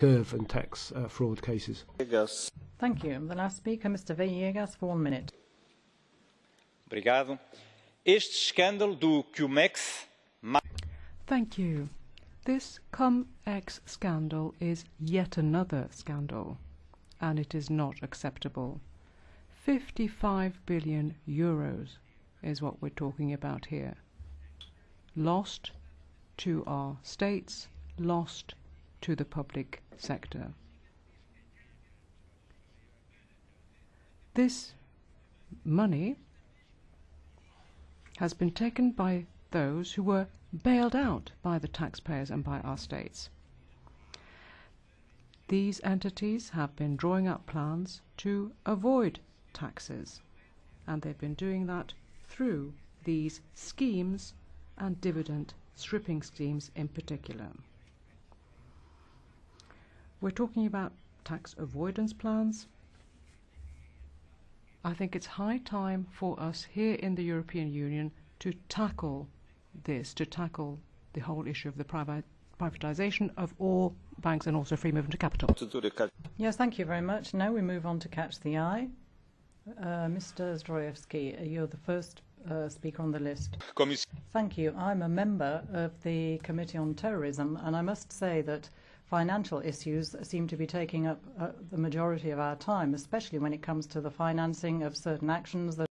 curve and tax uh, fraud cases. Thank you. The last speaker, Mr. Viegas, for one minute. Obrigado. Este escândalo do cum-ex. Thank you. This cum-ex scandal is yet another scandal, and it is not acceptable. 55 billion euros is what we're talking about here. Lost to our states, lost to the public sector. This money has been taken by those who were bailed out by the taxpayers and by our states. These entities have been drawing up plans to avoid taxes, and they've been doing that through these schemes and dividend stripping schemes in particular. We're talking about tax avoidance plans. I think it's high time for us here in the European Union to tackle this, to tackle the whole issue of the private privatization of all banks and also free movement of capital. Yes, thank you very much. Now we move on to catch the eye. Uh, Mr. Zdrojewski, you're the first uh, speaker on the list. Thank you. I'm a member of the Committee on Terrorism, and I must say that financial issues seem to be taking up uh, the majority of our time, especially when it comes to the financing of certain actions that